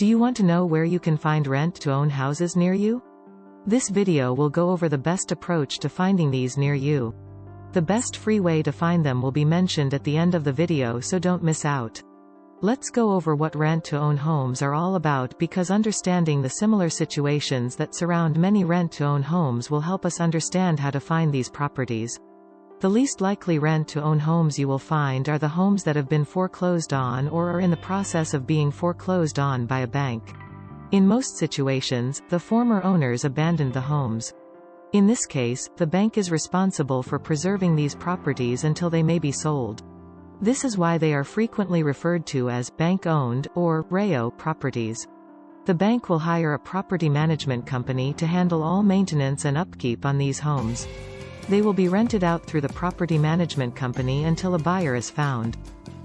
Do you want to know where you can find rent-to-own houses near you? This video will go over the best approach to finding these near you. The best free way to find them will be mentioned at the end of the video so don't miss out. Let's go over what rent-to-own homes are all about because understanding the similar situations that surround many rent-to-own homes will help us understand how to find these properties. The least likely rent-to-own homes you will find are the homes that have been foreclosed on or are in the process of being foreclosed on by a bank. In most situations, the former owners abandoned the homes. In this case, the bank is responsible for preserving these properties until they may be sold. This is why they are frequently referred to as bank-owned or REO properties. The bank will hire a property management company to handle all maintenance and upkeep on these homes. They will be rented out through the property management company until a buyer is found.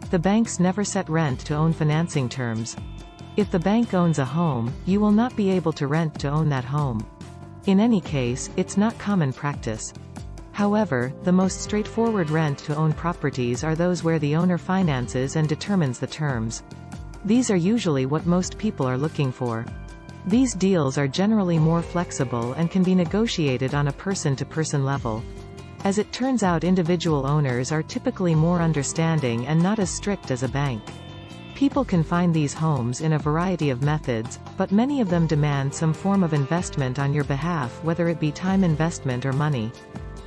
The banks never set rent to own financing terms. If the bank owns a home, you will not be able to rent to own that home. In any case, it's not common practice. However, the most straightforward rent-to-own properties are those where the owner finances and determines the terms. These are usually what most people are looking for. These deals are generally more flexible and can be negotiated on a person-to-person -person level. As it turns out individual owners are typically more understanding and not as strict as a bank. People can find these homes in a variety of methods, but many of them demand some form of investment on your behalf whether it be time investment or money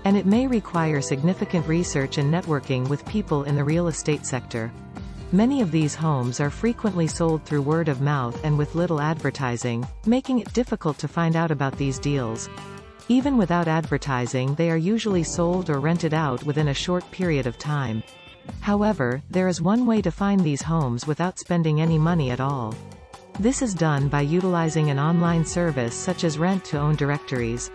and it may require significant research and networking with people in the real estate sector. Many of these homes are frequently sold through word of mouth and with little advertising, making it difficult to find out about these deals. Even without advertising they are usually sold or rented out within a short period of time. However, there is one way to find these homes without spending any money at all. This is done by utilizing an online service such as rent-to-own directories.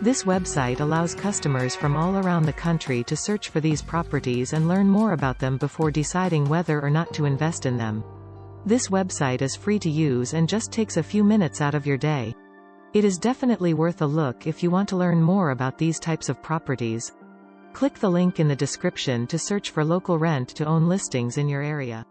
This website allows customers from all around the country to search for these properties and learn more about them before deciding whether or not to invest in them. This website is free to use and just takes a few minutes out of your day. It is definitely worth a look if you want to learn more about these types of properties. Click the link in the description to search for local rent to own listings in your area.